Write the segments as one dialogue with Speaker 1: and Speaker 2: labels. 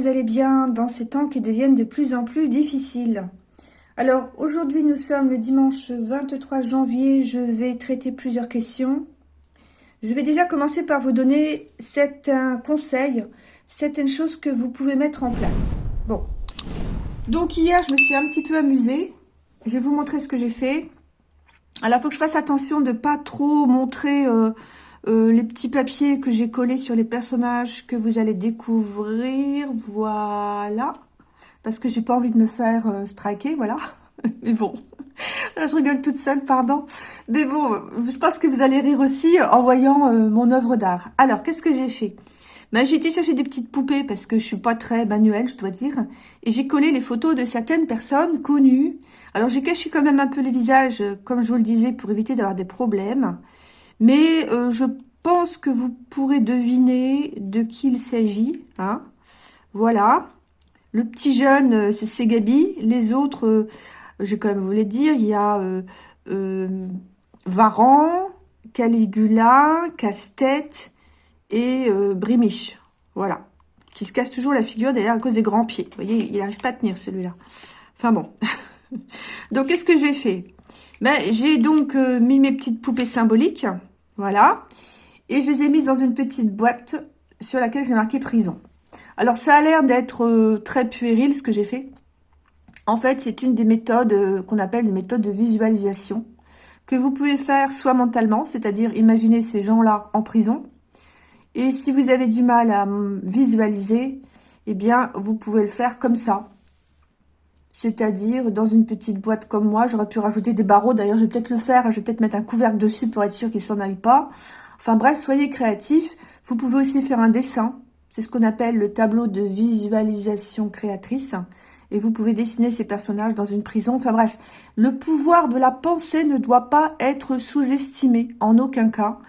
Speaker 1: Vous allez bien dans ces temps qui deviennent de plus en plus difficiles. Alors, aujourd'hui, nous sommes le dimanche 23 janvier. Je vais traiter plusieurs questions. Je vais déjà commencer par vous donner certains conseils, certaines choses que vous pouvez mettre en place. Bon. Donc, hier, je me suis un petit peu amusée. Je vais vous montrer ce que j'ai fait. Alors, faut que je fasse attention de pas trop montrer... Euh, euh, les petits papiers que j'ai collés sur les personnages que vous allez découvrir, voilà. Parce que j'ai pas envie de me faire euh, striker, voilà. Mais bon, je rigole toute seule, pardon. Mais bon, je pense que vous allez rire aussi en voyant euh, mon œuvre d'art. Alors, qu'est-ce que j'ai fait? Ben, J'ai été chercher des petites poupées parce que je suis pas très manuelle, je dois dire. Et j'ai collé les photos de certaines personnes connues. Alors, j'ai caché quand même un peu les visages, comme je vous le disais, pour éviter d'avoir des problèmes. Mais euh, je pense que vous pourrez deviner de qui il s'agit. Hein voilà. Le petit jeune, euh, c'est Gabi. Les autres, euh, je vais quand même vous les dire. Il y a Varan, Caligula, Casse-Tête et Brimiche. Voilà. Qui se casse toujours la figure d'ailleurs à cause des grands pieds. Vous voyez, il n'arrive pas à tenir celui-là. Enfin bon. donc, qu'est-ce que j'ai fait? Ben, J'ai donc mis mes petites poupées symboliques. Voilà. Et je les ai mises dans une petite boîte sur laquelle j'ai marqué prison. Alors, ça a l'air d'être euh, très puéril ce que j'ai fait. En fait, c'est une des méthodes euh, qu'on appelle une méthode de visualisation que vous pouvez faire soit mentalement, c'est-à-dire imaginer ces gens-là en prison. Et si vous avez du mal à visualiser, eh bien, vous pouvez le faire comme ça. C'est-à-dire dans une petite boîte comme moi, j'aurais pu rajouter des barreaux. D'ailleurs, je vais peut-être le faire. Je vais peut-être mettre un couvercle dessus pour être sûr qu'il s'en aille pas. Enfin bref, soyez créatifs. Vous pouvez aussi faire un dessin. C'est ce qu'on appelle le tableau de visualisation créatrice. Et vous pouvez dessiner ces personnages dans une prison. Enfin bref, le pouvoir de la pensée ne doit pas être sous-estimé en aucun cas.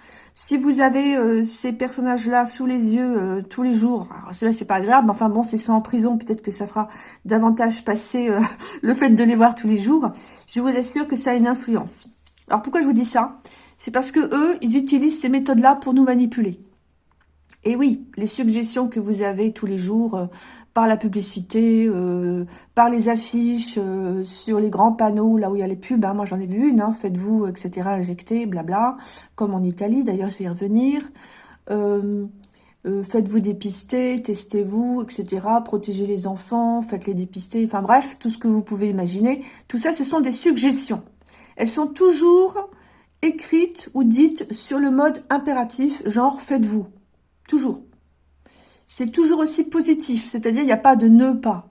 Speaker 1: Si vous avez euh, ces personnages-là sous les yeux euh, tous les jours, alors cela c'est pas grave, mais enfin bon, c'est ça en prison, peut-être que ça fera davantage passer euh, le fait de les voir tous les jours. Je vous assure que ça a une influence. Alors pourquoi je vous dis ça? C'est parce que eux, ils utilisent ces méthodes-là pour nous manipuler. Et oui, les suggestions que vous avez tous les jours, par la publicité, euh, par les affiches, euh, sur les grands panneaux, là où il y a les pubs. Hein, moi, j'en ai vu une, hein, faites-vous, etc., injecter, blabla, comme en Italie, d'ailleurs, je vais y revenir. Euh, faites-vous dépister, testez-vous, etc., protégez les enfants, faites-les dépister, enfin bref, tout ce que vous pouvez imaginer. Tout ça, ce sont des suggestions. Elles sont toujours écrites ou dites sur le mode impératif, genre faites-vous. Toujours c'est toujours aussi positif, c'est-à-dire il n'y a pas de ne pas.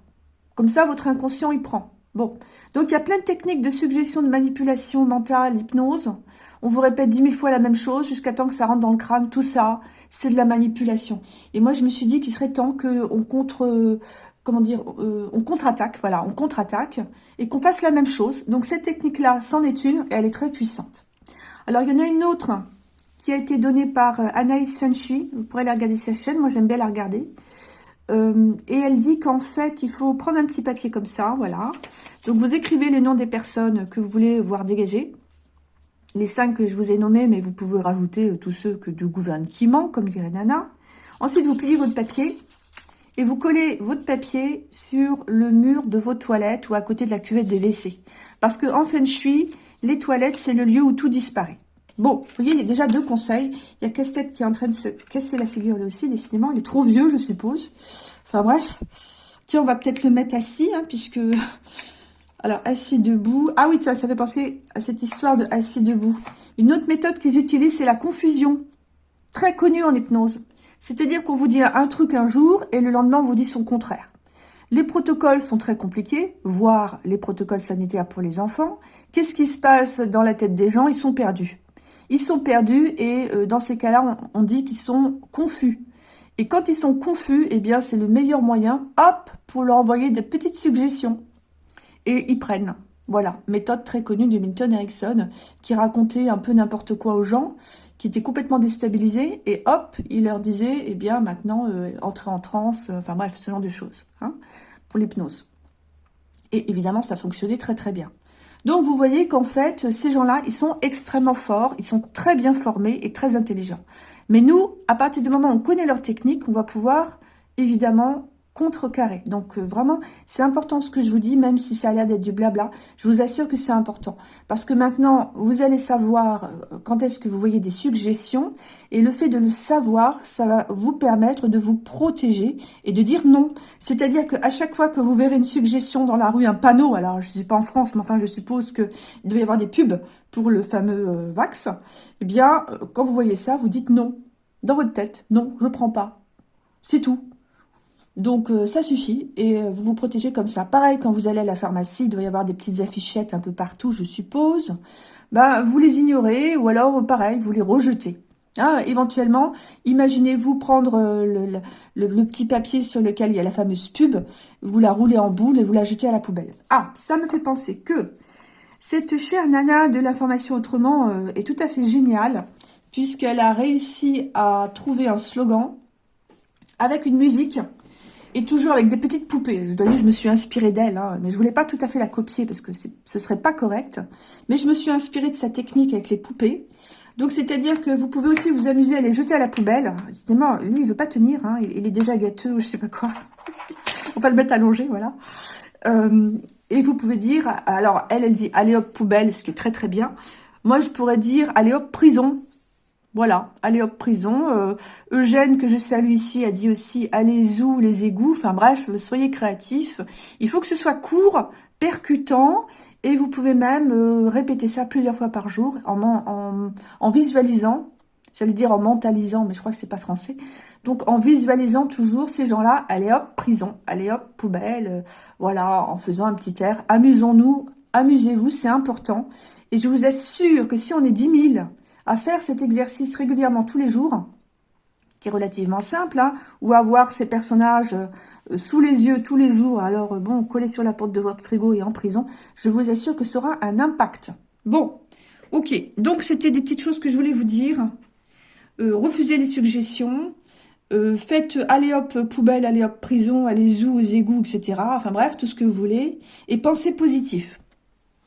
Speaker 1: Comme ça, votre inconscient, il prend. Bon, donc il y a plein de techniques de suggestion, de manipulation mentale, hypnose. On vous répète dix mille fois la même chose jusqu'à temps que ça rentre dans le crâne. Tout ça, c'est de la manipulation. Et moi, je me suis dit qu'il serait temps qu'on contre, comment dire, euh, on contre-attaque, voilà, on contre-attaque et qu'on fasse la même chose. Donc cette technique-là, c'en est une et elle est très puissante. Alors, il y en a une autre qui a été donnée par euh, Anaïs Fenshui. Vous pourrez la regarder sa chaîne, moi j'aime bien la regarder. Euh, et elle dit qu'en fait, il faut prendre un petit papier comme ça, voilà. Donc vous écrivez les noms des personnes que vous voulez voir dégager. Les cinq que je vous ai nommés, mais vous pouvez rajouter euh, tous ceux que du gouvernement, comme dirait Nana. Ensuite, vous pliez votre papier et vous collez votre papier sur le mur de vos toilettes ou à côté de la cuvette des WC. Parce que en Feng les toilettes, c'est le lieu où tout disparaît. Bon, vous voyez, il y a déjà deux conseils. Il y a Casse-Tête qui est en train de se casser la figure là aussi, décidément. Il est trop vieux, je suppose. Enfin bref. Tiens, on va peut-être le mettre assis, hein, puisque... Alors, assis debout. Ah oui, ça, ça fait penser à cette histoire de assis debout. Une autre méthode qu'ils utilisent, c'est la confusion. Très connue en hypnose. C'est-à-dire qu'on vous dit un truc un jour et le lendemain, on vous dit son contraire. Les protocoles sont très compliqués, voire les protocoles sanitaires pour les enfants. Qu'est-ce qui se passe dans la tête des gens? Ils sont perdus. Ils sont perdus et euh, dans ces cas-là, on, dit qu'ils sont confus. Et quand ils sont confus, eh bien, c'est le meilleur moyen, hop, pour leur envoyer des petites suggestions. Et ils prennent. Voilà, méthode très connue de Milton Erickson, qui racontait un peu n'importe quoi aux gens, qui étaient complètement déstabilisés, et hop, il leur disait, eh bien, maintenant, euh, entrer en transe, euh, enfin bref, ce genre de choses, hein, pour l'hypnose. Et évidemment, ça fonctionnait très très bien. Donc, vous voyez qu'en fait, ces gens-là, ils sont extrêmement forts, ils sont très bien formés et très intelligents. Mais nous, à partir du moment où on connaît leur technique, on va pouvoir, évidemment, contrecarrer. Donc euh, vraiment, c'est important ce que je vous dis, même si ça a l'air d'être du blabla. Je vous assure que c'est important. Parce que maintenant, vous allez savoir euh, quand est-ce que vous voyez des suggestions. Et le fait de le savoir, ça va vous permettre de vous protéger et de dire non. C'est-à-dire qu'à chaque fois que vous verrez une suggestion dans la rue, un panneau, alors je ne sais pas en France, mais enfin je suppose qu'il doit y avoir des pubs pour le fameux euh, Vax, eh bien, quand vous voyez ça, vous dites non. Dans votre tête, non, je prends pas. C'est tout. Donc, euh, ça suffit et euh, vous vous protégez comme ça. Pareil, quand vous allez à la pharmacie, il doit y avoir des petites affichettes un peu partout, je suppose. Ben, vous les ignorez ou alors, pareil, vous les rejetez. Ah, éventuellement, imaginez-vous prendre euh, le, petit papier sur lequel il y a la fameuse pub, vous la roulez en boule et vous la jetez à la poubelle. Ah, ça me fait penser que cette chère nana de l'information autrement est tout à fait géniale, puisqu'elle a réussi à trouver un slogan avec une musique et toujours avec des petites poupées. Je dois dire, je me suis inspirée d'elle, hein, mais je voulais pas tout à fait la copier parce que ce serait pas correct. Mais je me suis inspirée de sa technique avec les poupées. Donc, c'est-à-dire que vous pouvez aussi vous amuser à les jeter à la poubelle. Évidemment, lui, il veut pas tenir, hein, il, est déjà gâteux ou je sais pas quoi. On va le mettre allongé, voilà. Euh, et vous pouvez dire, alors elle, elle dit allez hop poubelle, ce qui est très très bien. Moi, je pourrais dire allez hop prison, voilà, allez hop, prison. Euh, Eugène, que je salue ici, a dit aussi, allez où les égouts. Enfin bref, soyez créatifs. Il faut que ce soit court, percutant, et vous pouvez même euh, répéter ça plusieurs fois par jour en, visualisant. J'allais dire en mentalisant, mais je crois que c'est pas français. Donc en visualisant toujours ces gens-là, allez hop, prison, allez hop, poubelle, voilà, en faisant un petit air. Amusons-nous, amusez-vous, c'est important. Et je vous assure que si on est 10 000 à faire cet exercice régulièrement tous les jours, qui est relativement simple, hein, ou avoir ces personnages euh, sous les yeux tous les jours, alors euh, bon, collés sur la porte de votre frigo et en prison, je vous assure que ce sera un impact. Bon, ok, donc c'était des petites choses que je voulais vous dire. Euh, refusez les suggestions, faites allez hop poubelle, allez hop prison, allez où aux égouts, etc. Enfin bref, tout ce que vous voulez, et pensez positif.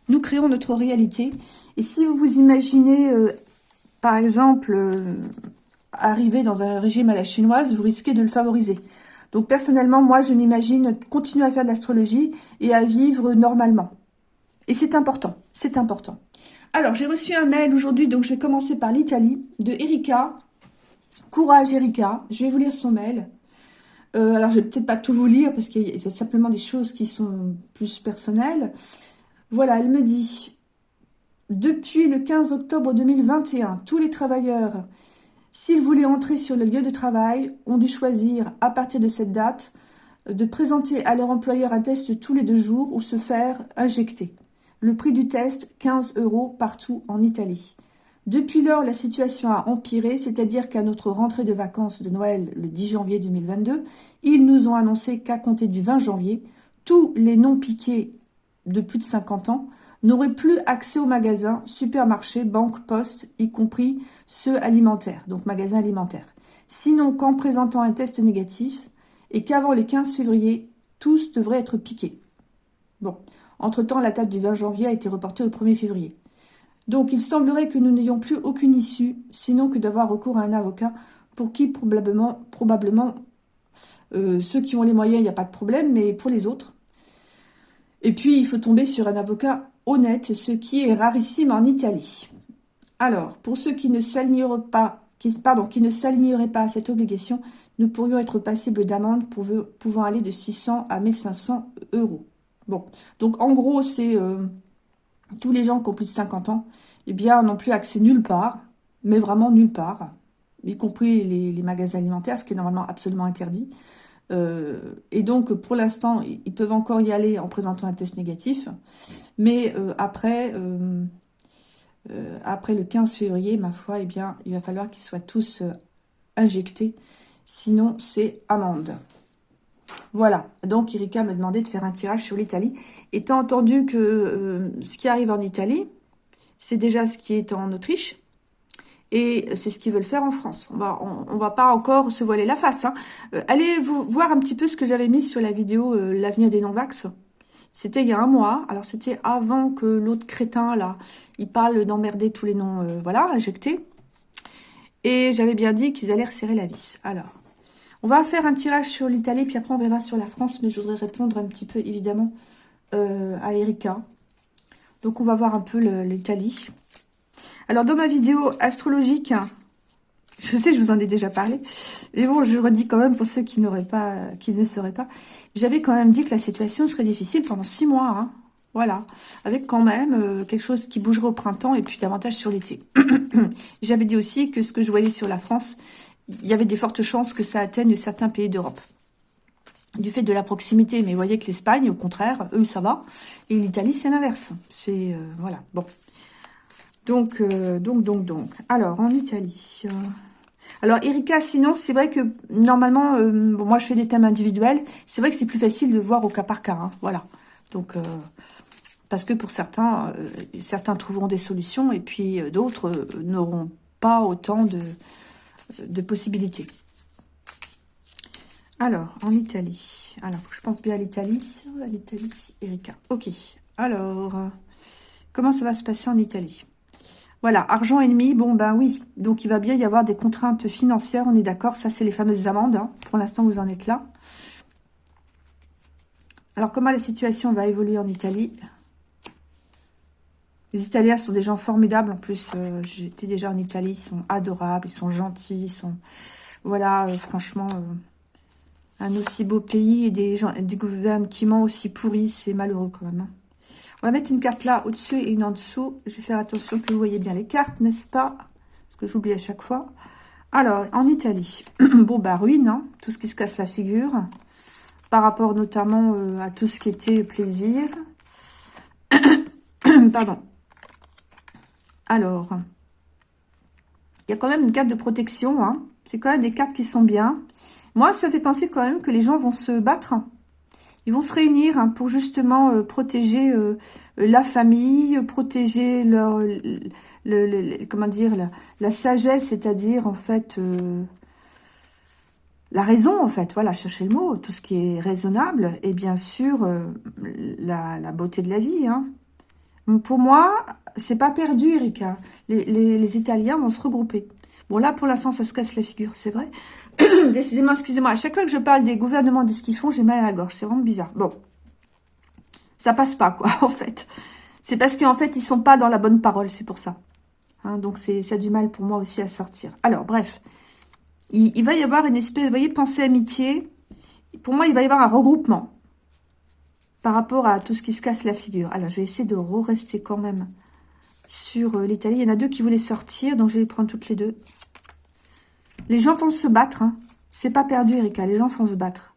Speaker 1: Nous créons notre réalité, et si vous vous imaginez par exemple, euh, arriver dans un régime à la chinoise, vous risquez de le favoriser. Donc personnellement, moi, je m'imagine continuer à faire de l'astrologie et à vivre normalement. Et c'est important, c'est important. Alors, j'ai reçu un mail aujourd'hui, donc je vais commencer par l'Italie, de Erika. Courage Erika, je vais vous lire son mail. Euh, alors, je vais peut-être pas tout vous lire, parce qu'il y a simplement des choses qui sont plus personnelles. Voilà, elle me dit depuis le 15 octobre 2021, tous les travailleurs, s'ils voulaient entrer sur le lieu de travail, ont dû choisir, à partir de cette date, de présenter à leur employeur un test tous les deux jours ou se faire injecter. Le prix du test, 15 euros partout en Italie. Depuis lors, la situation a empiré, c'est-à-dire qu'à notre rentrée de vacances de Noël le 10 janvier 2022, ils nous ont annoncé qu'à compter du 20 janvier, tous les non-piqués de plus de 50 ans n'auraient plus accès aux magasins, supermarchés, banques, postes, y compris ceux alimentaires, donc magasins alimentaires. Sinon qu'en présentant un test négatif et qu'avant le 15 février, tous devraient être piqués. Bon, entre-temps, la date du 20 janvier a été reportée au 1er février. Donc, il semblerait que nous n'ayons plus aucune issue, sinon que d'avoir recours à un avocat pour qui probablement, probablement euh, ceux qui ont les moyens, il n'y a pas de problème, mais pour les autres. Et puis, il faut tomber sur un avocat honnête, ce qui est rarissime en Italie. Alors, pour ceux qui ne s'aligneraient pas, qui, pardon, qui ne s'aligneraient pas à cette obligation, nous pourrions être passibles d'amende pouvant aller de 600 à 1500 euros. Bon, donc en gros, c'est euh, tous les gens qui ont plus de 50 ans, eh bien, n'ont plus accès nulle part, mais vraiment nulle part, y compris les magasins alimentaires, ce qui est normalement absolument interdit. Euh, et donc, pour l'instant, ils peuvent encore y aller en présentant un test négatif. Mais euh, après, euh, après le 15 février, ma foi, eh bien, il va falloir qu'ils soient tous injectés. Sinon, c'est amende. Voilà, donc Erika m'a demandé de faire un tirage sur l'Italie. Étant entendu que ce qui arrive en Italie, c'est déjà ce qui est en Autriche, et c'est ce qu'ils veulent faire en France. On va, on, va pas encore se voiler la face. Hein. Euh, allez voir un petit peu ce que j'avais mis sur la vidéo euh, L'avenir des non-vax. C'était il y a un mois. Alors, c'était avant que l'autre crétin, là, il parle d'emmerder tous les noms, euh, voilà, injectés. Et j'avais bien dit qu'ils allaient resserrer la vis. Alors, On va faire un tirage sur l'Italie, puis après on verra sur la France, mais je voudrais répondre un petit peu, évidemment, à Erika. Donc on va voir un peu l'Italie. Alors dans ma vidéo astrologique, je sais, je vous en ai déjà parlé, mais bon, je redis quand même pour ceux qui n'auraient pas, qui ne seraient pas, j'avais quand même dit que la situation serait difficile pendant six mois, hein. Voilà, avec quand même euh, quelque chose qui bougerait au printemps et puis davantage sur l'été. J'avais dit aussi que ce que je voyais sur la France, il y avait des fortes chances que ça atteigne certains pays d'Europe. Du fait de la proximité, mais vous voyez que l'Espagne, au contraire, eux, ça va. Et l'Italie, c'est l'inverse. C'est, euh, voilà, bon. Donc, euh, donc, donc, donc. Alors, en Italie... Alors, Erika, sinon, c'est vrai que, normalement, bon, moi, je fais des thèmes individuels. C'est vrai que c'est plus facile de voir au cas par cas, hein, voilà. Donc, parce que pour certains, euh, certains trouveront des solutions et puis euh, d'autres euh, n'auront pas autant de, possibilités. Alors, en Italie. Alors, je pense bien à l'Italie. À l'Italie, Erika. Ok. Alors, comment ça va se passer en Italie? Voilà, argent ennemi, bon ben oui. Donc, il va bien y avoir des contraintes financières, on est d'accord. Ça, c'est les fameuses amendes. Hein. Pour l'instant, vous en êtes là. Alors, comment la situation va évoluer en Italie? Les Italiens sont des gens formidables. En plus, euh, j'étais déjà en Italie. Ils sont adorables, ils sont gentils. Ils sont, voilà, euh, franchement, euh, un aussi beau pays et des, gens, des gouvernements aussi pourris. C'est malheureux quand même. Hein. On va mettre une carte là, au-dessus et une en dessous. Je vais faire attention que vous voyez bien les cartes, n'est-ce pas? Parce que j'oublie à chaque fois. Alors, en Italie, bon, bah, ruine, hein, tout ce qui se casse la figure. Par rapport notamment à tout ce qui était plaisir. Pardon. Alors, il y a quand même une carte de protection. Hein. C'est quand même des cartes qui sont bien. Moi, ça fait penser quand même que les gens vont se battre. Ils vont se réunir hein, pour justement euh, protéger euh, la famille, protéger leur, le, comment dire, la, sagesse, c'est-à-dire en fait euh, la raison, en fait. Voilà, chercher le mot, tout ce qui est raisonnable et bien sûr la, beauté de la vie. Hein. Pour moi, c'est pas perdu, Erika. Les, Italiens vont se regrouper. Bon, là, pour l'instant, ça se casse la figure, c'est vrai. Décidément, excusez-moi, à chaque fois que je parle des gouvernements, de ce qu'ils font, j'ai mal à la gorge. C'est vraiment bizarre. Bon. Ça passe pas, quoi, en fait. C'est parce qu'en fait, ils sont pas dans la bonne parole, c'est pour ça. Hein, donc, ça a du mal pour moi aussi à sortir. Alors, bref. Il, va y avoir une espèce, vous voyez, pensée amitié. Pour moi, il va y avoir un regroupement par rapport à tout ce qui se casse la figure. Alors, je vais essayer de re-rester quand même sur euh, l'Italie. Il y en a deux qui voulaient sortir, donc je vais les prendre toutes les deux. Les gens vont se battre. Hein. C'est pas perdu, Erika. Les gens vont se battre.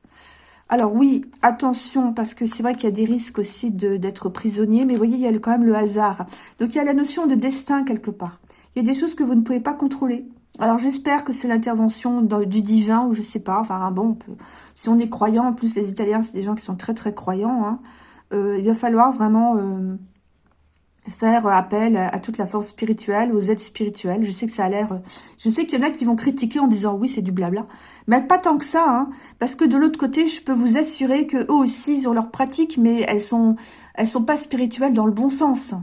Speaker 1: Alors oui, attention, parce que c'est vrai qu'il y a des risques aussi d'être prisonnier, mais voyez, il y a quand même le hasard. Donc il y a la notion de destin quelque part. Il y a des choses que vous ne pouvez pas contrôler. Alors j'espère que c'est l'intervention du divin, ou je sais pas, enfin bon, si on est croyant, en plus les Italiens, c'est des gens qui sont très très croyants, hein, euh, il va falloir vraiment... Euh, faire appel à toute la force spirituelle, aux aides spirituelles. Je sais que ça a l'air... Je sais qu'il y en a qui vont critiquer en disant oui, c'est du blabla. Mais pas tant que ça, hein, parce que de l'autre côté, je peux vous assurer que eux aussi, ils ont leurs pratiques, mais elles sont elles sont pas spirituelles dans le bon sens.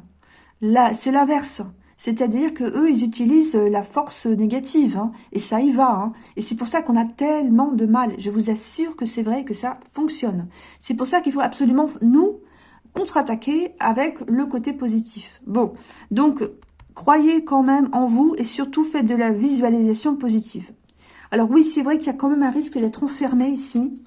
Speaker 1: Là, c'est l'inverse. C'est-à-dire que eux, ils utilisent la force négative, hein, et ça y va. Hein. Et c'est pour ça qu'on a tellement de mal. Je vous assure que c'est vrai que ça fonctionne. C'est pour ça qu'il faut absolument, nous, contre-attaquer avec le côté positif. Bon, donc, croyez quand même en vous et surtout faites de la visualisation positive. Alors oui, c'est vrai qu'il y a quand même un risque d'être enfermé ici.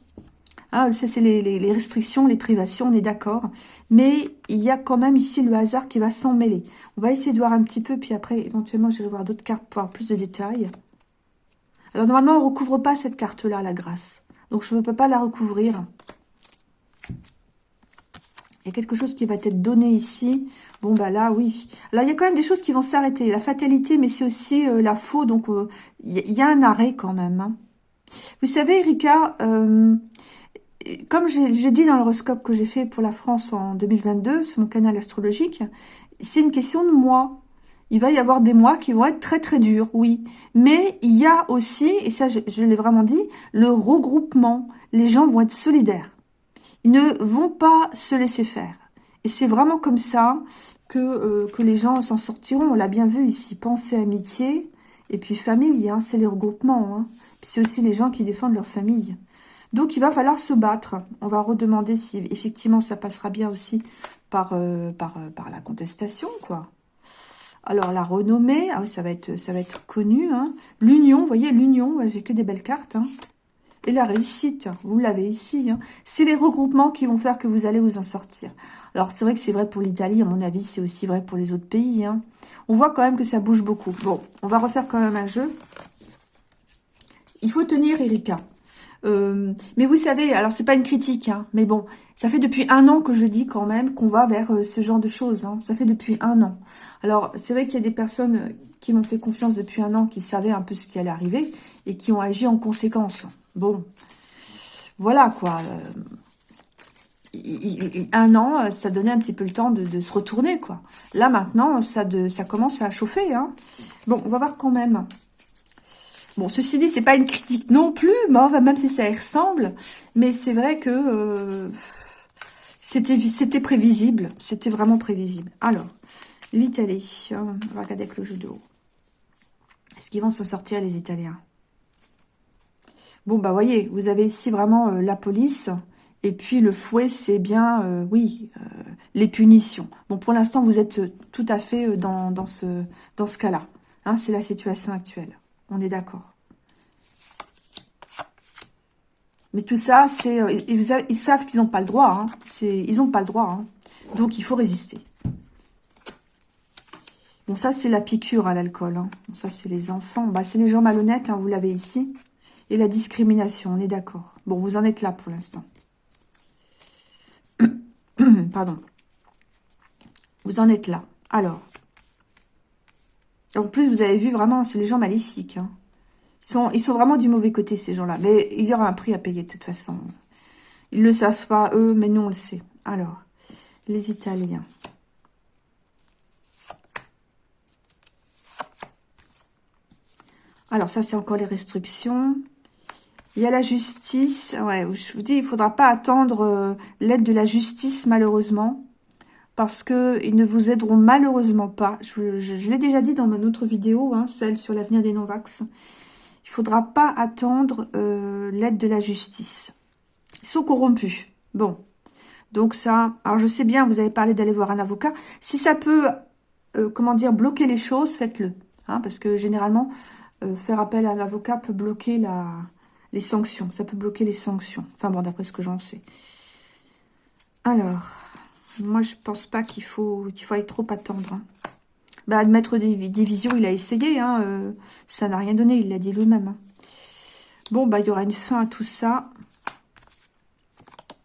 Speaker 1: Ah, ça, c'est les, restrictions, les privations, on est d'accord. Mais il y a quand même ici le hasard qui va s'en mêler. On va essayer de voir un petit peu, puis après, éventuellement, j'irai voir d'autres cartes pour avoir plus de détails. Alors, normalement, on ne recouvre pas cette carte-là, la grâce. Donc, je ne peux pas la recouvrir. Il y a quelque chose qui va être donné ici. Bon, bah là, oui. Là, il y a quand même des choses qui vont s'arrêter. La fatalité, mais c'est aussi euh, la faux. Donc, euh, il y, a un arrêt quand même. Hein. Vous savez, Erika, euh, comme j'ai dit dans l'horoscope que j'ai fait pour la France en 2022, sur mon canal astrologique, c'est une question de mois. Il va y avoir des mois qui vont être très très durs, oui. Mais il y a aussi, et ça je, je l'ai vraiment dit, le regroupement. Les gens vont être solidaires. Ils ne vont pas se laisser faire. Et c'est vraiment comme ça que, euh, que les gens s'en sortiront. On l'a bien vu ici. Pensée, amitié. Et puis famille, hein, c'est les regroupements. Hein. c'est aussi les gens qui défendent leur famille. Donc, il va falloir se battre. On va redemander si effectivement ça passera bien aussi par, euh, par, euh, par la contestation, quoi. Alors, la renommée, ah ça va être, ça va être connu. Hein. L'union, vous voyez, l'union, j'ai que des belles cartes. Hein. Et la réussite, vous l'avez ici. Hein. C'est les regroupements qui vont faire que vous allez vous en sortir. Alors, c'est vrai que c'est vrai pour l'Italie, à mon avis, c'est aussi vrai pour les autres pays. Hein. On voit quand même que ça bouge beaucoup. Bon, on va refaire quand même un jeu. Il faut tenir, Erika. Euh, mais vous savez, alors c'est pas une critique, hein, mais bon, ça fait depuis un an que je dis quand même qu'on va vers euh, ce genre de choses. Hein. Ça fait depuis un an. Alors, c'est vrai qu'il y a des personnes qui m'ont fait confiance depuis un an, qui savaient un peu ce qui allait arriver et qui ont agi en conséquence. Bon, voilà quoi. Euh, un an, ça donnait un petit peu le temps de, se retourner, quoi. Là, maintenant, ça, de, ça commence à chauffer. Hein. Bon, on va voir quand même. Bon, ceci dit, c'est pas une critique non plus, même si ça y ressemble, mais c'est vrai que euh, c'était prévisible, c'était vraiment prévisible. Alors, l'Italie, on va regarder avec le jeu de haut. Est-ce qu'ils vont s'en sortir, les Italiens? Bon, bah, voyez, vous avez ici vraiment euh, la police, et puis le fouet, c'est bien, euh, oui, les punitions. Bon, pour l'instant, vous êtes tout à fait dans, ce, cas-là. Hein, c'est la situation actuelle. On est d'accord. Mais tout ça, c'est euh, ils, savent qu'ils n'ont pas le droit. Hein. Ils n'ont pas le droit. Hein. Donc, il faut résister. Bon, ça, c'est la piqûre à l'alcool. Ça, c'est les enfants. Bah, c'est les gens malhonnêtes, vous l'avez ici. Et la discrimination, on est d'accord. Bon, vous en êtes là pour l'instant. Pardon. Vous en êtes là. Alors, en plus, vous avez vu, vraiment, c'est les gens maléfiques. Hein. Ils, sont, ils sont vraiment du mauvais côté, ces gens-là. Mais il y aura un prix à payer, de toute façon. Ils ne le savent pas, eux, mais nous, on le sait. Alors, les Italiens. Alors, ça, c'est encore les restrictions. Il y a la justice. Je vous dis, il faudra pas attendre euh, l'aide de la justice, malheureusement parce qu'ils ne vous aideront malheureusement pas. Je, l'ai déjà dit dans mon autre vidéo, hein, celle sur l'avenir des non-vax. Il faudra pas attendre euh, l'aide de la justice. Ils sont corrompus. Bon, donc ça... Alors je sais bien, vous avez parlé d'aller voir un avocat. Si ça peut, euh, comment dire, bloquer les choses, faites-le. Hein, parce que généralement, faire appel à un avocat peut bloquer la, les sanctions. Ça peut bloquer les sanctions. Enfin bon, d'après ce que j'en sais. Alors... Moi, je pense pas qu'il faut qu'il faut trop attendre. Hein. Bah, admettre des divisions, il a essayé. Hein, euh, ça n'a rien donné, il l'a dit lui-même. Hein. Bon, bah, il y aura une fin à tout ça.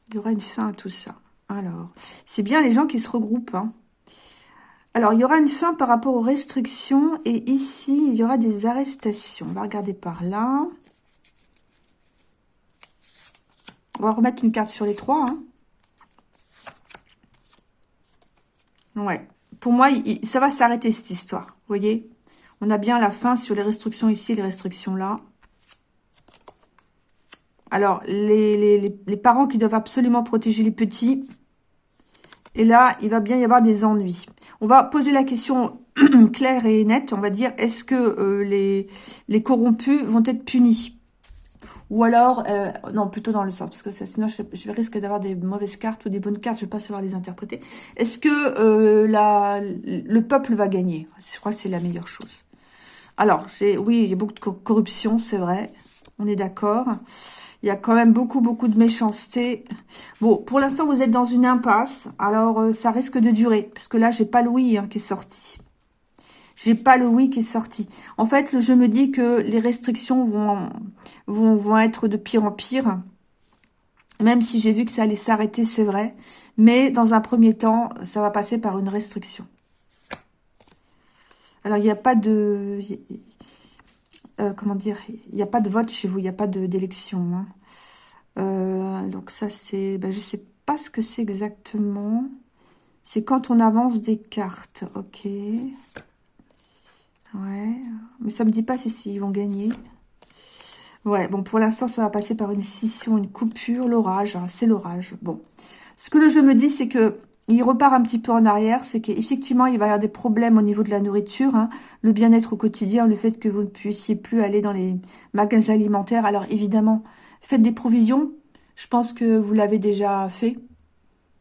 Speaker 1: Il y aura une fin à tout ça. Alors, c'est bien les gens qui se regroupent. Hein. Alors, il y aura une fin par rapport aux restrictions. Et ici, il y aura des arrestations. On va regarder par là. On va remettre une carte sur les trois. Hein. Ouais. Pour moi, ça va s'arrêter cette histoire. Vous voyez On a bien la fin sur les restrictions ici, les restrictions là. Alors, les, parents qui doivent absolument protéger les petits. Et là, il va bien y avoir des ennuis. On va poser la question claire et nette. On va dire, est-ce que euh, les, les corrompus vont être punis? Ou alors, euh, non, plutôt dans le sens, parce que sinon je, risque d'avoir des mauvaises cartes ou des bonnes cartes, je ne vais pas savoir les interpréter. Est-ce que euh, le peuple va gagner? Je crois que c'est la meilleure chose. Alors, oui, il y a beaucoup de corruption, c'est vrai, on est d'accord. Il y a quand même beaucoup, beaucoup de méchanceté. Bon, pour l'instant, vous êtes dans une impasse, alors euh, ça risque de durer, parce que là, j'ai pas Louis hein, qui est sorti. J'ai pas le oui qui est sorti. En fait, je me dis que les restrictions vont être de pire en pire. Même si j'ai vu que ça allait s'arrêter, c'est vrai. Mais dans un premier temps, ça va passer par une restriction. Alors, il n'y a pas de... Euh, comment dire Il n'y a pas de vote chez vous, il n'y a pas d'élection. Hein. Euh, donc ça, c'est... Ben, je ne sais pas ce que c'est exactement. C'est quand on avance des cartes. Ok. Ouais, mais ça me dit pas si, ils vont gagner. Ouais, bon, pour l'instant, ça va passer par une scission, une coupure, l'orage. Hein, c'est l'orage. Bon, ce que le jeu me dit, c'est que il repart un petit peu en arrière, c'est qu'effectivement, il va y avoir des problèmes au niveau de la nourriture, hein. le bien-être au quotidien, le fait que vous ne puissiez plus aller dans les magasins alimentaires. Alors évidemment, faites des provisions, je pense que vous l'avez déjà fait,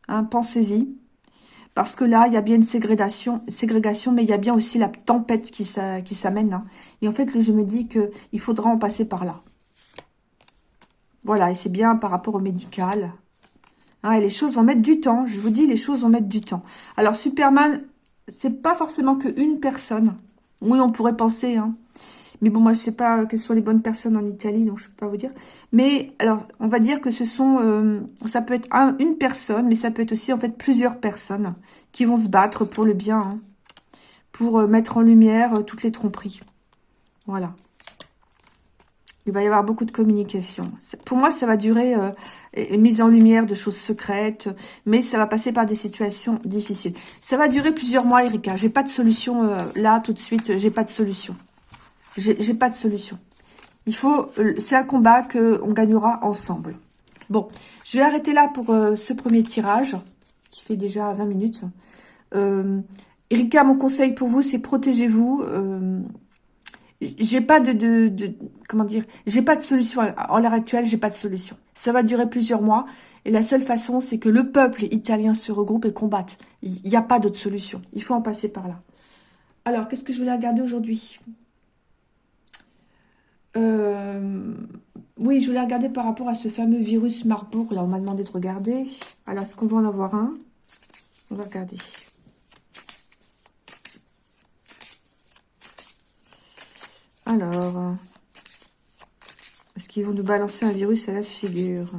Speaker 1: hein, pensez-y. Parce que là, il y a bien une ségrégation, ségrégation mais il y a bien aussi la tempête qui s'amène. Hein. Et en fait, je me dis qu'il faudra en passer par là. Voilà, et c'est bien par rapport au médical. Hein, et les choses vont mettre du temps. Je vous dis, les choses vont mettre du temps. Alors, Superman, c'est pas forcément qu'une personne. Oui, on pourrait penser. Hein. Mais bon, moi, je sais pas quelles sont les bonnes personnes en Italie, donc je peux pas vous dire. Mais, alors, on va dire que ce sont... Euh, ça peut être une personne, mais ça peut être aussi, en fait, plusieurs personnes qui vont se battre pour le bien. Hein, pour euh, mettre en lumière euh, toutes les tromperies. Voilà. Il va y avoir beaucoup de communication. Pour moi, ça va durer euh, mise en lumière de choses secrètes, mais ça va passer par des situations difficiles. Ça va durer plusieurs mois, Erika. J'ai pas de solution euh, là, tout de suite. J'ai pas de solution. J'ai pas de solution. Il faut, euh, c'est un combat que on gagnera ensemble. Bon, je vais arrêter là pour euh, ce premier tirage, qui fait déjà 20 minutes. Erika, mon conseil pour vous, c'est protégez-vous j'ai pas de, comment dire, j'ai pas de solution en l'heure actuelle, j'ai pas de solution. Ça va durer plusieurs mois et la seule façon, c'est que le peuple italien se regroupe et combatte. Il n'y a pas d'autre solution. Il faut en passer par là. Alors, qu'est-ce que je voulais regarder aujourd'hui? Euh, Oui, je voulais regarder par rapport à ce fameux virus Marburg. Là, on m'a demandé de regarder. Alors, est-ce qu'on va en avoir un? On va regarder. Alors, est-ce qu'ils vont nous balancer un virus à la figure?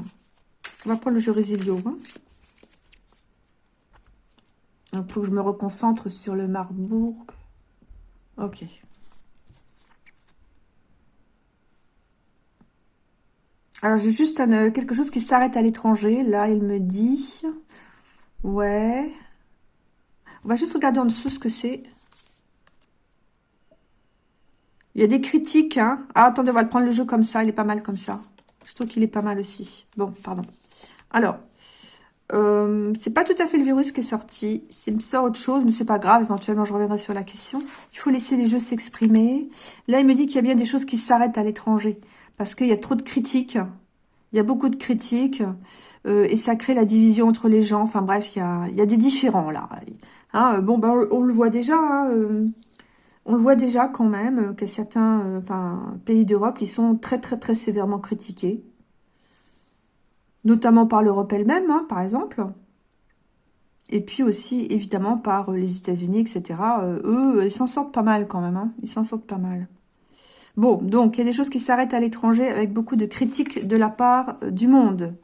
Speaker 1: On va prendre le jeu Résilio. Hein. Il faut que je me reconcentre sur le Marbourg. Ok. Alors, j'ai juste quelque chose qui s'arrête à l'étranger. Là, il me dit... Ouais. On va juste regarder en dessous ce que c'est. Il y a des critiques. Hein. Ah, attendez, on va prendre le jeu comme ça. Il est pas mal comme ça. Je trouve qu'il est pas mal aussi. Bon, pardon. Alors, euh, c'est pas tout à fait le virus qui est sorti. Il me sort autre chose, mais c'est pas grave. Éventuellement, je reviendrai sur la question. Il faut laisser les jeux s'exprimer. Là, il me dit qu'il y a bien des choses qui s'arrêtent à l'étranger. Parce qu'il y a trop de critiques. Il y a beaucoup de critiques. Euh, et ça crée la division entre les gens. Enfin bref, il y a, des différents là. Hein, bon, ben, on, le voit déjà. Hein, euh, on le voit déjà quand même euh, que certains euh, pays d'Europe, sont très très très sévèrement critiqués. Notamment par l'Europe elle-même, hein, par exemple. Et puis aussi, évidemment, par euh, les États-Unis, etc. eux, ils s'en sortent pas mal quand même. Ils s'en sortent pas mal. Bon, donc, il y a des choses qui s'arrêtent à l'étranger avec beaucoup de critiques de la part du monde.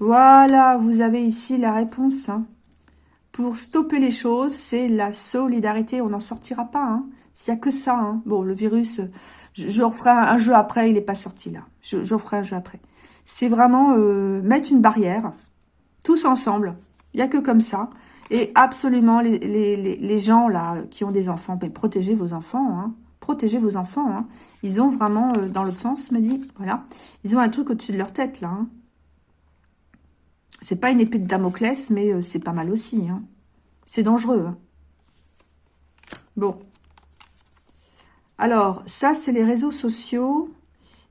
Speaker 1: Voilà, vous avez ici la réponse. Hein pour stopper les choses, c'est la solidarité. On n'en sortira pas. Hein. S'il n'y a que ça. Hein. Bon, le virus, je, referai un, jeu après. Il n'est pas sorti là. Je, referai un jeu après. C'est vraiment euh, mettre une barrière. Tous ensemble. Il n'y a que comme ça. Et absolument, les, gens là qui ont des enfants, mais protégez vos enfants. Hein. Protégez vos enfants. Hein. Ils ont vraiment, euh, dans l'autre sens, me dit, voilà. Ils ont un truc au-dessus de leur tête là. Hein. C'est pas une épée de Damoclès, mais euh, c'est pas mal aussi. Hein. C'est dangereux. Hein. Bon. Alors, ça, c'est les réseaux sociaux.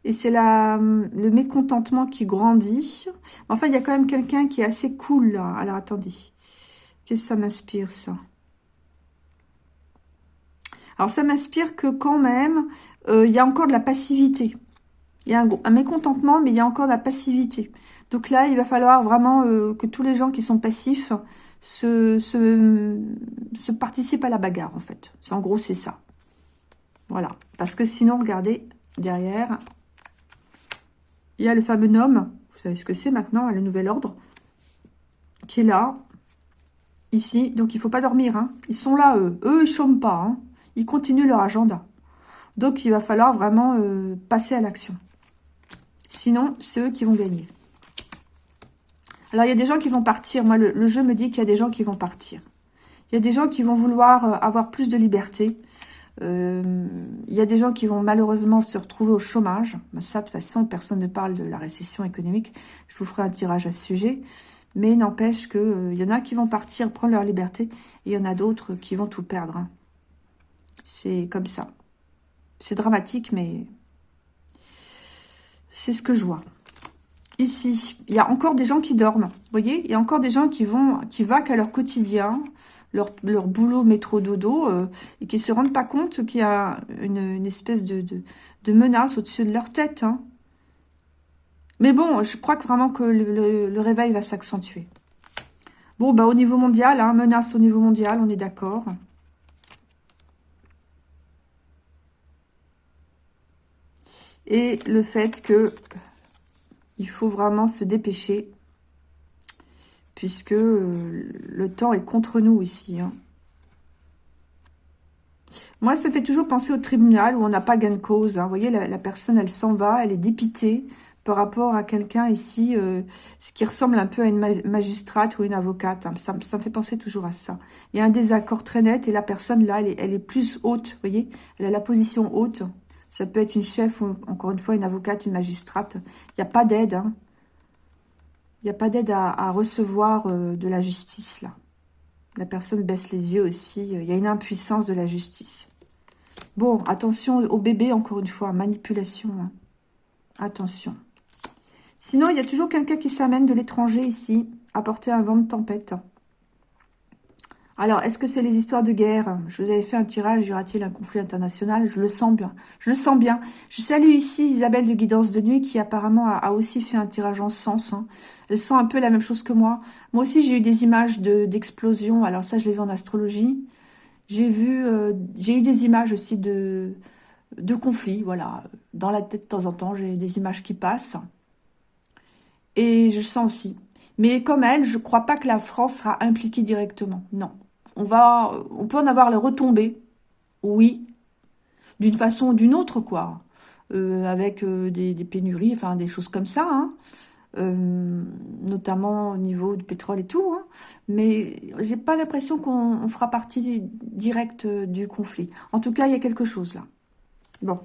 Speaker 1: Et c'est le mécontentement qui grandit. Enfin, il y a quand même quelqu'un qui est assez cool, là. Alors, attendez. Qu'est-ce que ça m'inspire, ça? Alors, ça m'inspire que quand même, euh, il y a encore de la passivité. Il y a un, mécontentement, mais il y a encore de la passivité. Donc là, il va falloir vraiment euh, que tous les gens qui sont passifs se, participent à la bagarre, en fait. En gros, c'est ça. Voilà. Parce que sinon, regardez, derrière, il y a le fameux nom. Vous savez ce que c'est maintenant, le nouvel ordre? Qui est là. Ici. Donc, il faut pas dormir. Hein. Ils sont là, eux. Eux, ils chôment pas. Hein. Ils continuent leur agenda. Donc, il va falloir vraiment euh, passer à l'action. Sinon, c'est eux qui vont gagner. Alors, il y a des gens qui vont partir. Moi, le, jeu me dit qu'il y a des gens qui vont partir. Il y a des gens qui vont vouloir euh, avoir plus de liberté. Euh, il y a des gens qui vont malheureusement se retrouver au chômage. Ça, de toute façon, personne ne parle de la récession économique. Je vous ferai un tirage à ce sujet. Mais n'empêche qu'il il y en a qui vont partir, prendre leur liberté, et il y en a d'autres qui vont tout perdre. Hein. C'est comme ça. C'est dramatique, mais c'est ce que je vois. Ici, il y a encore des gens qui dorment. Vous voyez, il y a encore des gens qui vont, qui vaquent à leur quotidien, leur, boulot métro dodo, euh, et qui se rendent pas compte qu'il y a une, espèce de, de, menace au-dessus de leur tête. Hein. Mais bon, je crois que vraiment que le, réveil va s'accentuer. Bon, bah au niveau mondial, hein, menace au niveau mondial, on est d'accord. Et le fait que il faut vraiment se dépêcher puisque euh, le temps est contre nous ici. Hein. Moi, ça fait toujours penser au tribunal où on n'a pas gain de cause. Hein. Vous voyez, la, personne, elle s'en va, elle est dépitée par rapport à quelqu'un ici, euh, ce qui ressemble un peu à une magistrate ou une avocate. Hein. Ça, me fait penser toujours à ça. Il y a un désaccord très net et la personne, là, elle est, elle est plus haute, vous voyez Elle a la position haute. Ça peut être une chef ou, encore une fois, une avocate, une magistrate. Il n'y a pas d'aide, hein. Il n'y a pas d'aide à, recevoir euh, de la justice, là. La personne baisse les yeux aussi. Il y a une impuissance de la justice. Bon, attention au bébé, encore une fois. Manipulation. Hein. Attention. Sinon, il y a toujours quelqu'un qui s'amène de l'étranger ici. Apporter un vent de tempête. Alors, est-ce que c'est les histoires de guerre? Je vous avais fait un tirage, y aura-t-il un conflit international? Je le sens bien. Je le sens bien. Je salue ici Isabelle de Guidance de Nuit qui apparemment a, aussi fait un tirage en sens. Hein. Elle sent un peu la même chose que moi. Moi aussi, j'ai eu des images d'explosion. Alors ça, je l'ai vu en astrologie. J'ai vu, euh, j'ai eu des images aussi de, de conflits. Voilà, dans la tête de temps en temps, j'ai des images qui passent. Et je sens aussi. Mais comme elle, je ne crois pas que la France sera impliquée directement. Non on va, on peut en avoir les retombées, oui, d'une façon ou d'une autre, quoi, euh, avec euh, des, pénuries, enfin des choses comme ça, hein. euh, notamment au niveau du pétrole et tout, hein. mais j'ai pas l'impression qu'on fera partie directe du conflit. En tout cas, il y a quelque chose là. Bon,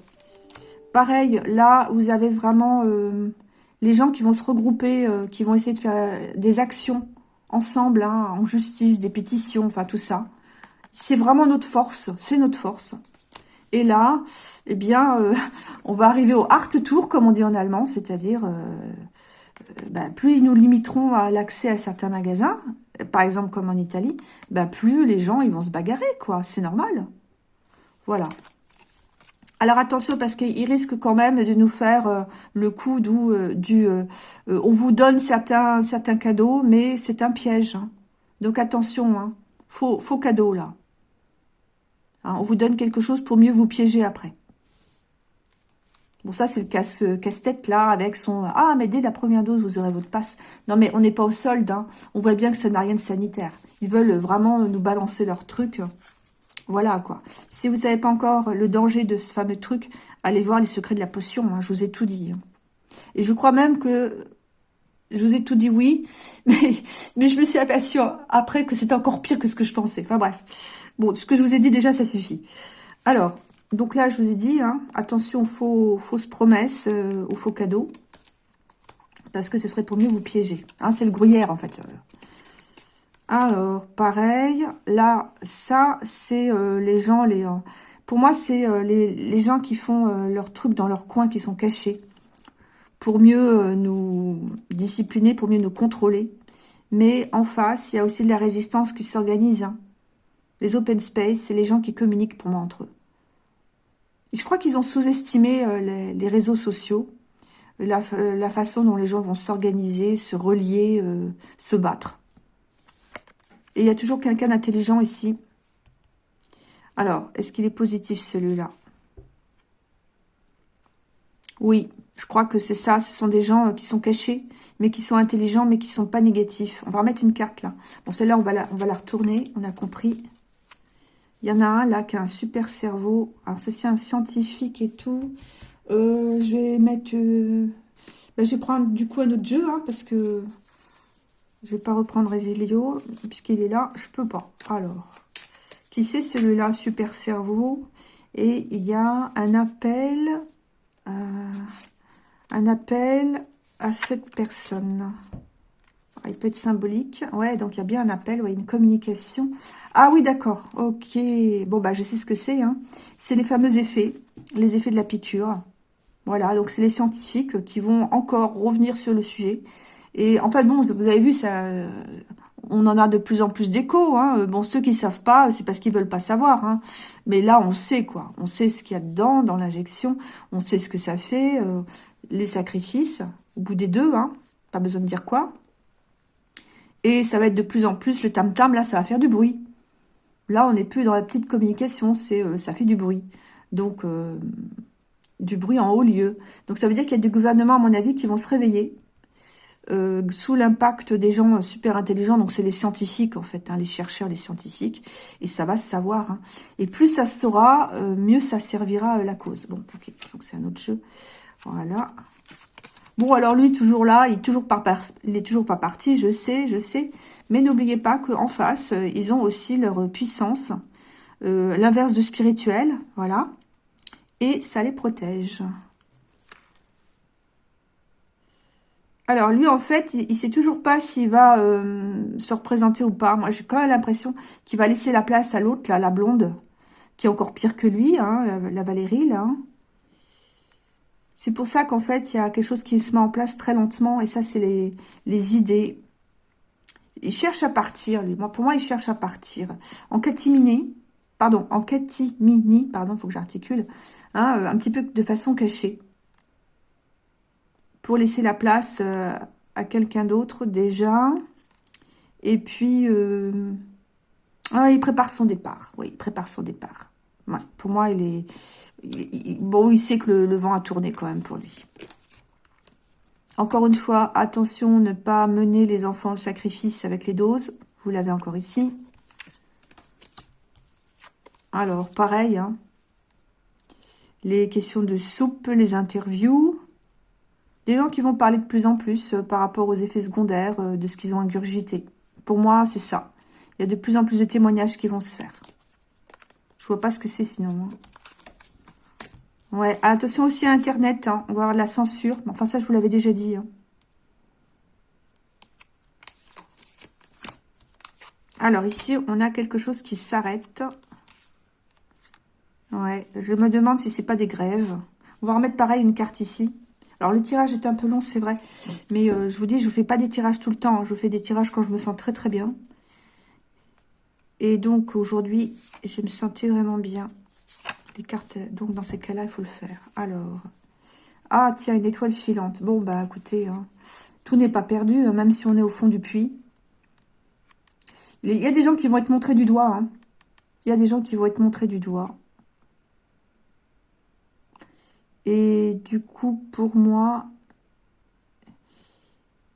Speaker 1: pareil, là, vous avez vraiment les gens qui vont se regrouper, qui vont essayer de faire des actions ensemble, hein, en justice, des pétitions, enfin tout ça. C'est vraiment notre force, c'est notre force. Et là, eh bien, euh, on va arriver au Hart Tour, comme on dit en allemand, c'est-à-dire, euh, euh, ben, plus ils nous limiteront à l'accès à certains magasins, par exemple comme en Italie, ben, plus les gens ils vont se bagarrer, quoi. C'est normal. Voilà. Alors attention parce qu'il risque quand même de nous faire euh, le coup d'où euh, du euh, on vous donne certains certains cadeaux mais c'est un piège. Hein. Donc attention, hein. faux, faux cadeau là. Hein, on vous donne quelque chose pour mieux vous piéger après. Bon ça c'est le casse casse-tête là avec son ah mais dès la première dose vous aurez votre passe. Non mais on n'est pas au solde. On voit bien que ça n'a rien de sanitaire. Ils veulent vraiment nous balancer leur truc. Voilà, quoi. Si vous savez pas encore le danger de ce fameux truc, allez voir les secrets de la potion. Hein, je vous ai tout dit. Hein. Et je crois même que... Je vous ai tout dit oui, mais, je me suis aperçue après que c'était encore pire que ce que je pensais. Enfin bref. Bon, ce que je vous ai dit déjà, ça suffit. Alors, donc là, je vous ai dit, hein, attention aux fausses promesses, euh, aux faux cadeaux. Parce que ce serait pour mieux vous piéger. C'est le gruyère, en fait. Alors, pareil, là, ça, c'est euh, les gens, les, euh, pour moi, c'est euh, les, gens qui font leurs trucs dans leur coin, qui sont cachés, pour mieux nous discipliner, pour mieux nous contrôler. Mais en face, il y a aussi de la résistance qui s'organise. Hein. Les open space, c'est les gens qui communiquent pour moi entre eux. je crois qu'ils ont sous-estimé les, réseaux sociaux, la, la, façon dont les gens vont s'organiser, se relier, se battre. Et il y a toujours quelqu'un d'intelligent ici. Alors, est-ce qu'il est positif celui-là? Oui, je crois que c'est ça. Ce sont des gens euh, qui sont cachés, mais qui sont intelligents, mais qui sont pas négatifs. On va remettre une carte là. Bon, celle-là, on, va la, retourner. On a compris. Il y en a un là qui a un super cerveau. Alors, c'est un scientifique et tout. Euh, je vais mettre... Euh, ben, je vais prendre du coup un autre jeu, hein, parce que je vais pas reprendre Resilio, puisqu'il est là, je peux pas. Alors, qui c'est celui-là Super cerveau? Et il y a un appel, euh, un appel à cette personne. il peut être symbolique. Ouais, donc il y a bien un appel, ouais, une communication. Ah oui, d'accord. Ok. Bon, bah, je sais ce que c'est. Hein. C'est les fameux effets, les effets de la piqûre. Voilà, donc c'est les scientifiques qui vont encore revenir sur le sujet. Et en fait, bon, vous avez vu, ça, on en a de plus en plus d'échos. Hein. Bon, ceux qui savent pas, c'est parce qu'ils veulent pas savoir. Hein. Mais là, on sait quoi. On sait ce qu'il y a dedans, dans l'injection. On sait ce que ça fait, euh, les sacrifices, au bout des deux. Hein. Pas besoin de dire quoi. Et ça va être de plus en plus, le tam-tam, là, ça va faire du bruit. Là, on n'est plus dans la petite communication, c'est euh, ça fait du bruit. Donc, euh, du bruit en haut lieu. Donc, ça veut dire qu'il y a des gouvernements, à mon avis, qui vont se réveiller euh, sous l'impact des gens super intelligents. Donc, c'est les scientifiques, en fait, hein, les chercheurs, les scientifiques. Et ça va se savoir. Hein. Et plus ça se saura, mieux ça servira la cause. Bon, ok, donc c'est un autre jeu. Voilà. Bon, alors lui, toujours là, il est toujours pas, est toujours pas parti, je sais, je sais. Mais n'oubliez pas qu'en face, euh, ils ont aussi leur puissance, euh, l'inverse de spirituel, voilà. Et ça les protège. Alors lui, en fait, il, sait toujours pas s'il va euh, se représenter ou pas. Moi, j'ai quand même l'impression qu'il va laisser la place à l'autre, là, la blonde, qui est encore pire que lui, hein, la, Valérie, là. C'est pour ça qu'en fait, il y a quelque chose qui se met en place très lentement. Et ça, c'est les, idées. Il cherche à partir. Moi, pour moi, il cherche à partir. En catimini, pardon, en catimini, pardon, faut que j'articule, hein, un petit peu de façon cachée. Pour laisser la place euh, à quelqu'un d'autre déjà. Et puis, euh, ah, il prépare son départ. Oui, il prépare son départ. pour moi, il est bon, il sait que le, vent a tourné quand même pour lui. Encore une fois, attention, ne pas mener les enfants au sacrifice avec les doses. Vous l'avez encore ici. Alors, pareil, hein. les questions de soupe, les interviews. Des gens qui vont parler de plus en plus euh, par rapport aux effets secondaires euh, de ce qu'ils ont ingurgité. Pour moi, c'est ça. Il y a de plus en plus de témoignages qui vont se faire. Je vois pas ce que c'est sinon. Hein. Ouais, attention aussi à Internet, hein. on la censure. Enfin, ça, je vous l'avais déjà dit. Hein. Alors, ici, on a quelque chose qui s'arrête. Ouais, je me demande si c'est pas des grèves. On va remettre pareil une carte ici. Alors, le tirage est un peu long, c'est vrai. Mais euh, je vous dis, je ne fais pas des tirages tout le temps. Hein. Je fais des tirages quand je me sens très très bien. Et donc, aujourd'hui, je me sentais vraiment bien cartes. Donc, dans ces cas-là, il faut le faire. Alors, ah, tiens, une étoile filante. Bon, bah, écoutez, hein, tout n'est pas perdu, hein, même si on est au fond du puits. Il y a des gens qui vont être montrés du doigt. Il y a des gens qui vont être montrés du doigt. Et du coup, pour moi...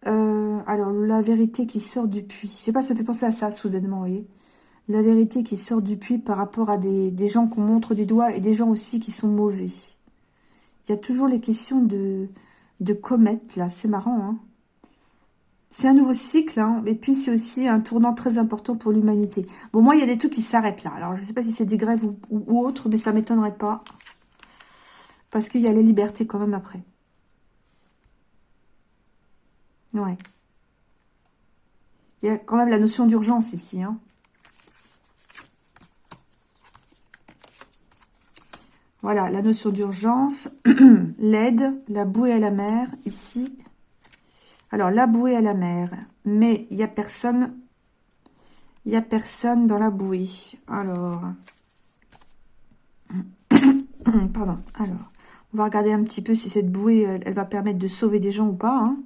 Speaker 1: Euh, alors, la vérité qui sort du puits. Je sais pas, ça fait penser à ça, soudainement, vous voyez la vérité qui sort du puits par rapport à des, gens qu'on montre du doigt et des gens aussi qui sont mauvais. Il y a toujours les questions de, de comètes, là. C'est marrant, hein c'est un nouveau cycle, hein, et puis c'est aussi un tournant très important pour l'humanité. Bon, moi, il y a des trucs qui s'arrêtent là. Alors, je ne sais pas si c'est des grèves ou, ou, autre, mais ça ne m'étonnerait pas. Parce qu'il y a les libertés quand même après. Ouais. Il y a quand même la notion d'urgence ici. Hein. Voilà, la notion d'urgence, l'aide, la bouée à la mer, ici. Alors, la bouée à la mer, mais il n'y a personne, il n'y a personne dans la bouée. Alors, pardon, alors, on va regarder un petit peu si cette bouée, elle, va permettre de sauver des gens ou pas. Hein.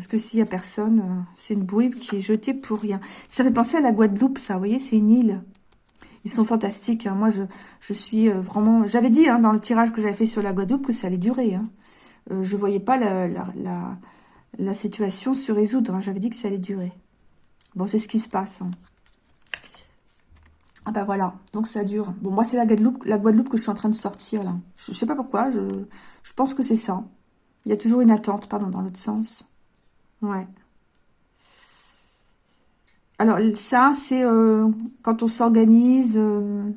Speaker 1: Parce que s'il n'y a personne, euh, c'est une bouée qui est jetée pour rien. Ça fait penser à la Guadeloupe, ça, vous voyez, c'est une île. Ils sont fantastiques. Hein. Moi, je, je suis euh, vraiment... J'avais dit hein, dans le tirage que j'avais fait sur la Guadeloupe que ça allait durer. Euh, je voyais pas la, la, la, situation se résoudre. J'avais dit que ça allait durer. Bon, c'est ce qui se passe. Ah bah voilà, donc ça dure. Bon, moi, c'est la Guadeloupe, la Guadeloupe que je suis en train de sortir, là. Je, je sais pas pourquoi, je, je pense que c'est ça. Il y a toujours une attente, pardon, dans l'autre sens. Ouais. Alors, ça, c'est euh, quand on s'organise. Euh,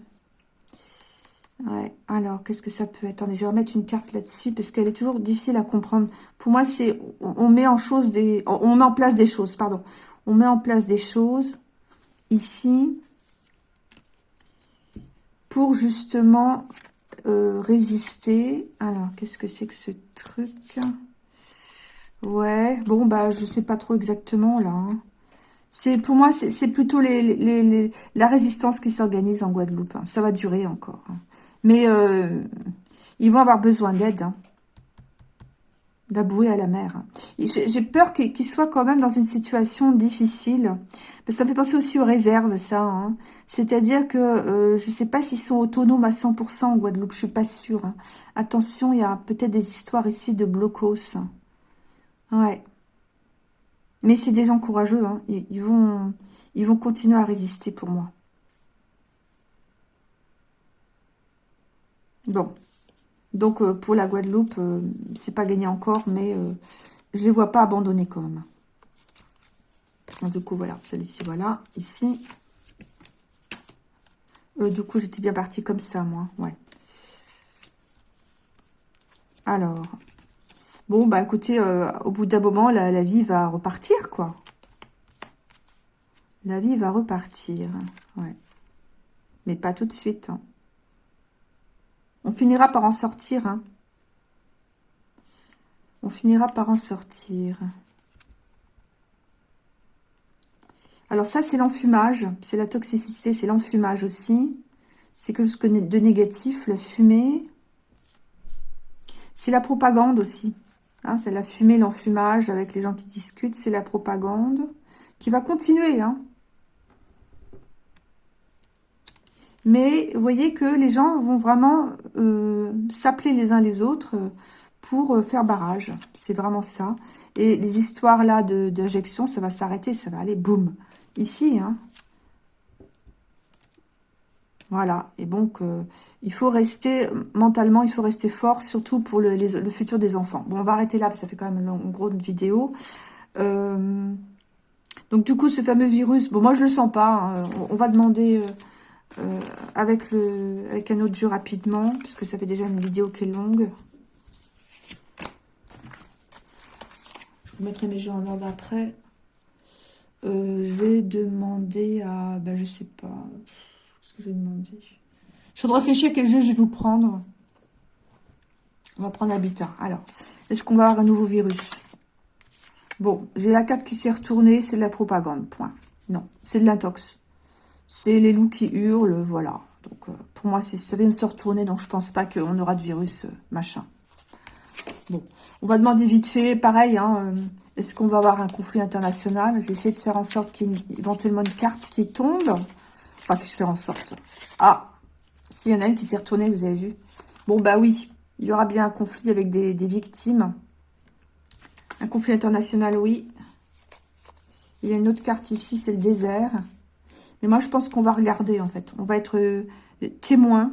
Speaker 1: Ouais, alors, qu'est-ce que ça peut être? Attendez, je vais remettre une carte là-dessus, parce qu'elle est toujours difficile à comprendre. Pour moi, c'est... On, met en chose des... On met en place des choses, pardon. On met en place des choses, ici, pour justement euh, résister. Alors, qu'est-ce que c'est que ce truc? Ouais, bon, bah, je sais pas trop exactement, là. Hein. C'est Pour moi, c'est plutôt la résistance qui s'organise en Guadeloupe. Hein. Ça va durer encore. Hein. Mais euh, ils vont avoir besoin d'aide. Hein. D'abouer à la mer. Hein. J'ai peur qu'ils soient quand même dans une situation difficile. Ça me fait penser aussi aux réserves, ça. Hein. C'est-à-dire que euh, je ne sais pas s'ils sont autonomes à 100% en Guadeloupe. Je suis pas sûre. Hein. Attention, il y a peut-être des histoires ici de blocos. Ouais. Mais c'est des gens courageux. ils, vont, ils vont continuer à résister pour moi. Bon. Donc, euh, pour la Guadeloupe, euh, c'est pas gagné encore, mais euh, je les vois pas abandonner quand même. du coup, voilà, celui-ci, voilà, ici. du coup, j'étais bien partie comme ça, moi, ouais. Alors, bon, bah écoutez, au bout d'un moment, la, la, vie va repartir, quoi. La vie va repartir, ouais. Mais pas tout de suite, hein. On finira par en sortir. Hein. On finira par en sortir. Alors ça, c'est l'enfumage. C'est la toxicité, c'est l'enfumage aussi. C'est que ce que de négatif, la fumée. C'est la propagande aussi. Hein. c'est la fumée, l'enfumage avec les gens qui discutent. C'est la propagande qui va continuer. Hein. Mais vous voyez que les gens vont vraiment euh, s'appeler les uns les autres euh, pour euh, faire barrage. C'est vraiment ça. Et les histoires là d'injection, ça va s'arrêter, ça va aller boum. Ici, hein. Voilà. Et donc, il faut rester, mentalement, il faut rester fort, surtout pour le, le, futur des enfants. Bon, on va arrêter là, parce que ça fait quand même une, grosse vidéo. donc, du coup, ce fameux virus, bon, moi, je le sens pas. Hein. On, va demander... avec, le, avec un autre jeu rapidement, puisque ça fait déjà une vidéo qui est longue. Je vous mettrai mes jeux en ordre après. Euh, je vais demander à... Ben, je sais pas. Qu'est-ce que je vais demander? Je voudrais réfléchir à quel jeu je vais vous prendre. On va prendre Habitat. Alors, est-ce qu'on va avoir un nouveau virus? Bon, j'ai la carte qui s'est retournée, c'est de la propagande, point. Non, c'est de l'intox. C'est les loups qui hurlent, voilà. Donc, euh, pour moi, ça vient de se retourner, donc je pense pas qu'on aura de virus, euh, machin. Bon, on va demander vite fait, pareil, hein, euh, est-ce qu'on va avoir un conflit international? Je vais essayer de faire en sorte qu'il y ait éventuellement une carte qui tombe. Enfin, que je fais en sorte. Ah, s'il y en a une qui s'est retournée, vous avez vu. Bon, bah oui, il y aura bien un conflit avec des, des victimes. Un conflit international, oui. Il y a une autre carte ici, c'est le désert. Mais moi, je pense qu'on va regarder, en fait. On va être euh, témoin,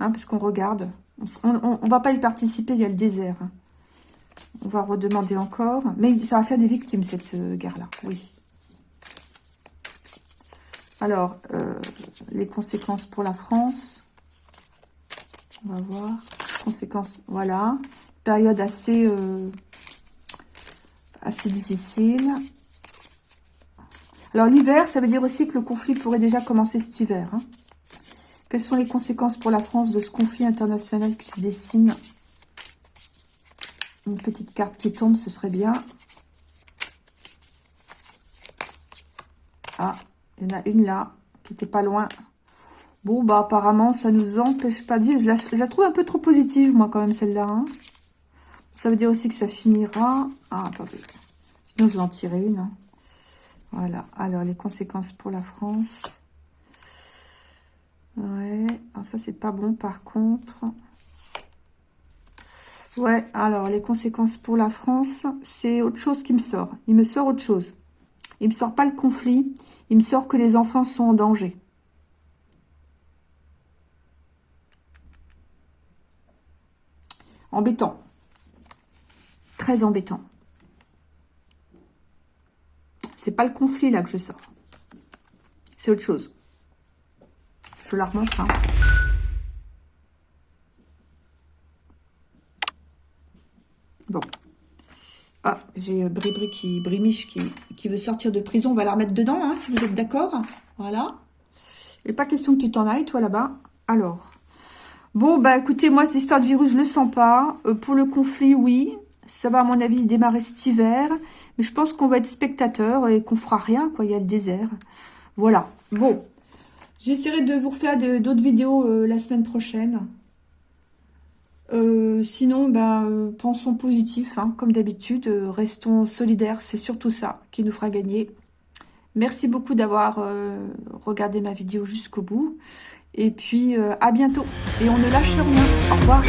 Speaker 1: hein, parce qu'on regarde. On ne va pas y participer, il y a le désert. Hein. On va redemander encore. Mais ça va faire des victimes, cette euh, guerre-là, oui. Alors, euh, les conséquences pour la France. On va voir. Conséquences, voilà. Période assez, assez difficile. Alors l'hiver, ça veut dire aussi que le conflit pourrait déjà commencer cet hiver. Hein. Quelles sont les conséquences pour la France de ce conflit international qui se dessine? Une petite carte qui tombe, ce serait bien. Ah, il y en a une là, qui était pas loin. Bon, bah apparemment, ça nous empêche pas de vivre. Je la, trouve un peu trop positive, moi, quand même, celle-là. Hein. Ça veut dire aussi que ça finira... Ah, attendez. Sinon, je vais en tirer une. Hein. Voilà. Alors, les conséquences pour la France. Ouais. Alors, ça, c'est pas bon, par contre. Ouais. Alors, les conséquences pour la France, c'est autre chose qui me sort. Il me sort autre chose. Il me sort pas le conflit. Il me sort que les enfants sont en danger. Embêtant. Très embêtant. C'est pas le conflit là que je sors. C'est autre chose. Je la remontre. Hein. Bon. Ah, j'ai euh, qui, Brimiche qui, veut sortir de prison. On va la remettre dedans, hein, si vous êtes d'accord. Voilà. Et pas question que tu t'en ailles, toi, là-bas. Alors. Bon, bah écoutez, moi, cette histoire de virus, je ne le sens pas. Euh, pour le conflit, oui. Ça va, à mon avis, démarrer cet hiver. Mais je pense qu'on va être spectateur et qu'on fera rien, quoi. Il y a le désert. Voilà. Bon. J'essaierai de vous refaire d'autres vidéos euh, la semaine prochaine. Euh, sinon, ben, pensons positif, hein, comme d'habitude. restons solidaires, c'est surtout ça qui nous fera gagner. Merci beaucoup d'avoir regardé ma vidéo jusqu'au bout. Et puis, à bientôt. Et on ne lâche rien. Au revoir.